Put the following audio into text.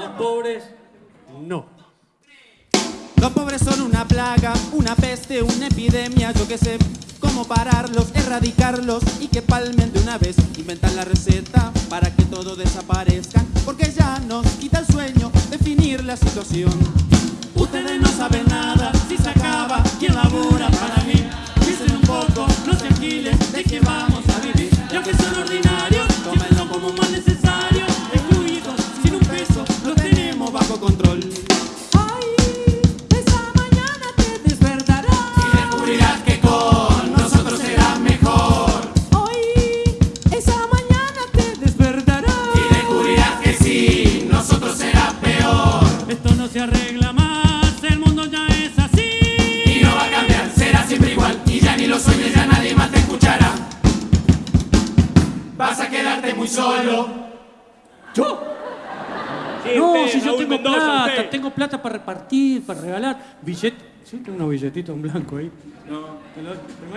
Los pobres, no. Los pobres son una plaga, una peste, una epidemia, yo que sé cómo pararlos, erradicarlos y que palmen de una vez. Inventan la receta para que todo desaparezca, porque ya nos quita el sueño definir la situación. Esto no se arregla más, el mundo ya es así. Y no va a cambiar, será siempre igual y ya ni lo sueñes, ya nadie más te escuchará. Vas a quedarte muy solo. ¿Yo? no, si yo tengo plata, tengo plata para repartir, para regalar. Billete, sí, tengo unos billetitos en blanco ahí. No, te lo-